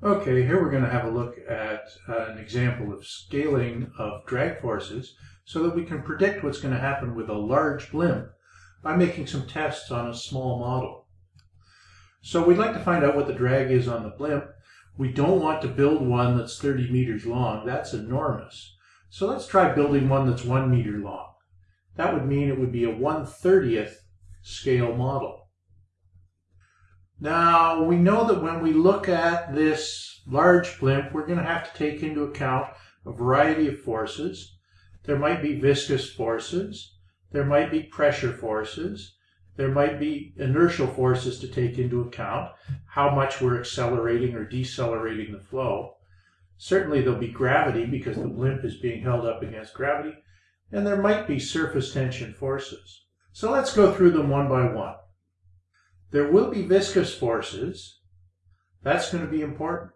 Okay, here we're going to have a look at uh, an example of scaling of drag forces so that we can predict what's going to happen with a large blimp by making some tests on a small model. So we'd like to find out what the drag is on the blimp. We don't want to build one that's 30 meters long. That's enormous. So let's try building one that's one meter long. That would mean it would be a 1 30th scale model. Now, we know that when we look at this large blimp, we're going to have to take into account a variety of forces. There might be viscous forces, there might be pressure forces, there might be inertial forces to take into account, how much we're accelerating or decelerating the flow. Certainly there'll be gravity because the blimp is being held up against gravity, and there might be surface tension forces. So let's go through them one by one. There will be viscous forces. That's going to be important.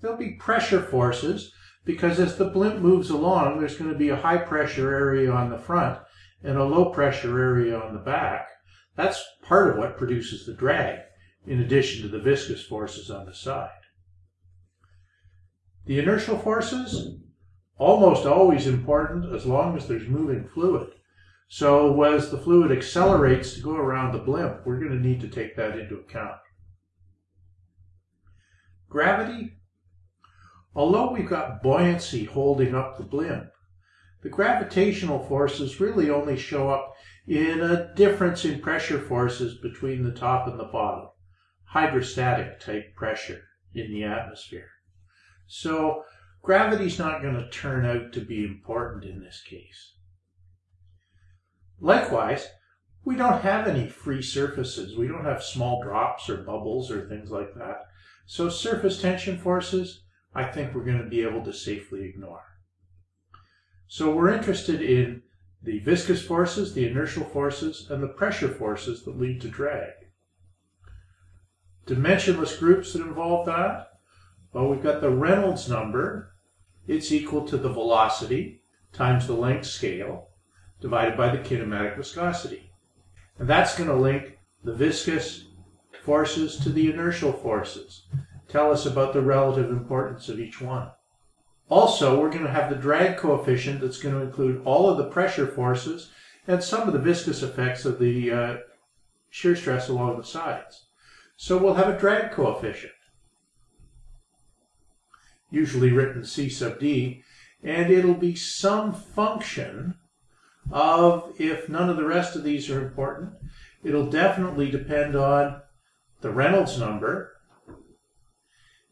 There'll be pressure forces because as the blimp moves along, there's going to be a high pressure area on the front and a low pressure area on the back. That's part of what produces the drag, in addition to the viscous forces on the side. The inertial forces, almost always important as long as there's moving fluid. So as the fluid accelerates to go around the blimp, we're going to need to take that into account. Gravity, although we've got buoyancy holding up the blimp, the gravitational forces really only show up in a difference in pressure forces between the top and the bottom, hydrostatic type pressure in the atmosphere. So gravity's not going to turn out to be important in this case. Likewise, we don't have any free surfaces. We don't have small drops or bubbles or things like that. So surface tension forces, I think we're going to be able to safely ignore. So we're interested in the viscous forces, the inertial forces, and the pressure forces that lead to drag. Dimensionless groups that involve that, well, we've got the Reynolds number. It's equal to the velocity times the length scale divided by the kinematic viscosity. And that's going to link the viscous forces to the inertial forces. Tell us about the relative importance of each one. Also, we're going to have the drag coefficient that's going to include all of the pressure forces and some of the viscous effects of the uh, shear stress along the sides. So we'll have a drag coefficient, usually written C sub d, and it'll be some function of if none of the rest of these are important. It'll definitely depend on the Reynolds number,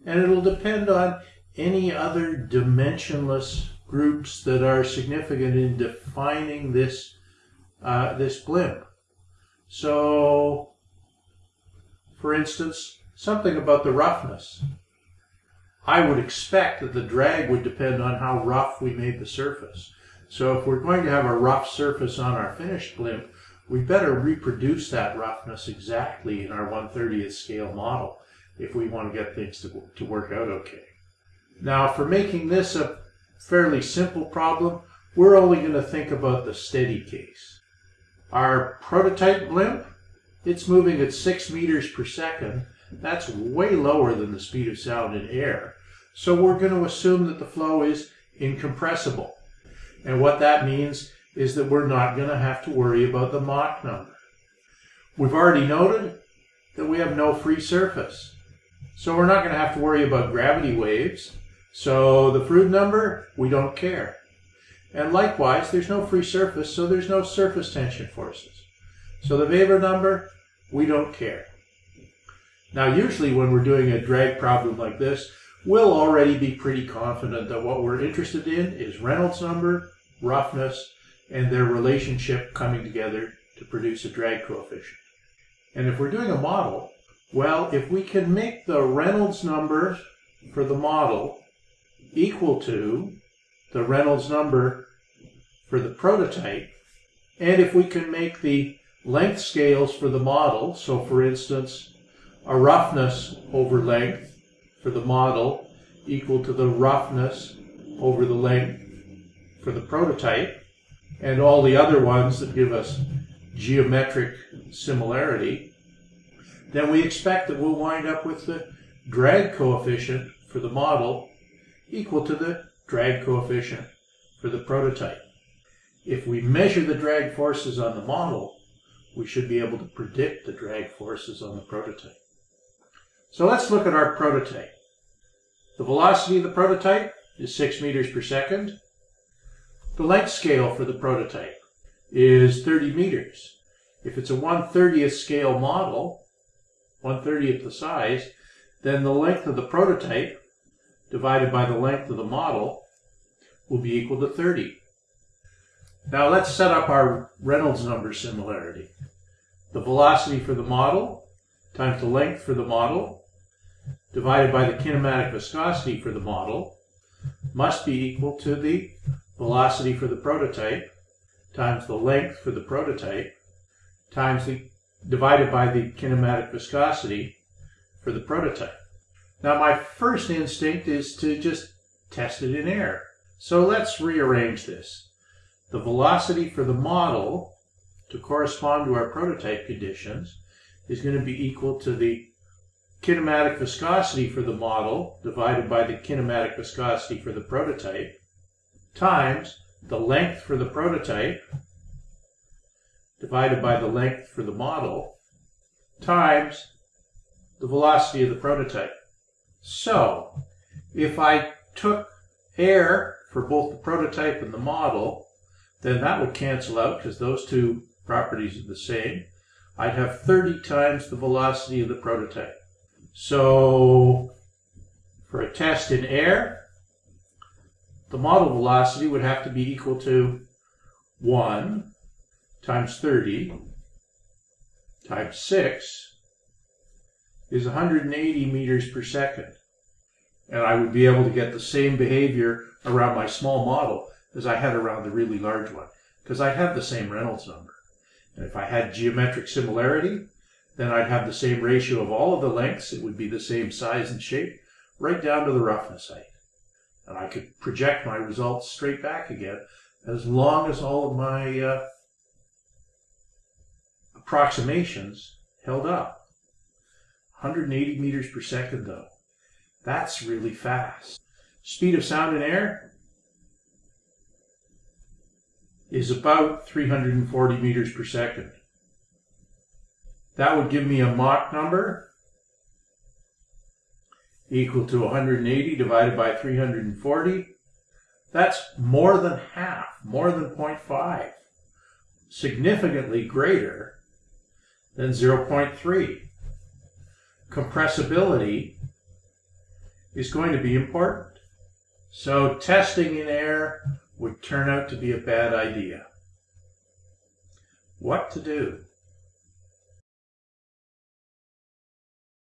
and it'll depend on any other dimensionless groups that are significant in defining this uh, this blimp. So, for instance, something about the roughness. I would expect that the drag would depend on how rough we made the surface. So if we're going to have a rough surface on our finished blimp, we better reproduce that roughness exactly in our 130th scale model if we want to get things to, to work out okay. Now for making this a fairly simple problem, we're only going to think about the steady case. Our prototype blimp, it's moving at 6 meters per second. That's way lower than the speed of sound in air. So we're going to assume that the flow is incompressible. And what that means is that we're not going to have to worry about the Mach number. We've already noted that we have no free surface. So we're not going to have to worry about gravity waves. So the Froude number, we don't care. And likewise, there's no free surface, so there's no surface tension forces. So the Weber number, we don't care. Now usually when we're doing a drag problem like this, we'll already be pretty confident that what we're interested in is Reynolds number, roughness, and their relationship coming together to produce a drag coefficient. And if we're doing a model, well, if we can make the Reynolds number for the model equal to the Reynolds number for the prototype, and if we can make the length scales for the model, so for instance, a roughness over length for the model equal to the roughness over the length for the prototype, and all the other ones that give us geometric similarity, then we expect that we'll wind up with the drag coefficient for the model equal to the drag coefficient for the prototype. If we measure the drag forces on the model, we should be able to predict the drag forces on the prototype. So let's look at our prototype. The velocity of the prototype is 6 meters per second. The length scale for the prototype is 30 meters. If it's a 130th scale model, 130th the size, then the length of the prototype divided by the length of the model will be equal to 30. Now let's set up our Reynolds number similarity. The velocity for the model times the length for the model divided by the kinematic viscosity for the model must be equal to the velocity for the prototype times the length for the prototype times the divided by the kinematic viscosity for the prototype. Now my first instinct is to just test it in air. So let's rearrange this. The velocity for the model to correspond to our prototype conditions is going to be equal to the kinematic viscosity for the model divided by the kinematic viscosity for the prototype times the length for the prototype divided by the length for the model times the velocity of the prototype. So, if I took air for both the prototype and the model, then that would cancel out because those two properties are the same. I'd have 30 times the velocity of the prototype. So, for a test in air, the model velocity would have to be equal to 1 times 30 times 6 is 180 meters per second. And I would be able to get the same behavior around my small model as I had around the really large one, because I have the same Reynolds number. And if I had geometric similarity, then I'd have the same ratio of all of the lengths. It would be the same size and shape, right down to the roughness height. And I could project my results straight back again as long as all of my uh, approximations held up. 180 meters per second though. That's really fast. Speed of sound in air is about 340 meters per second. That would give me a Mach number equal to 180 divided by 340. That's more than half, more than 0.5, significantly greater than 0.3 compressibility is going to be important. So testing in air would turn out to be a bad idea. What to do?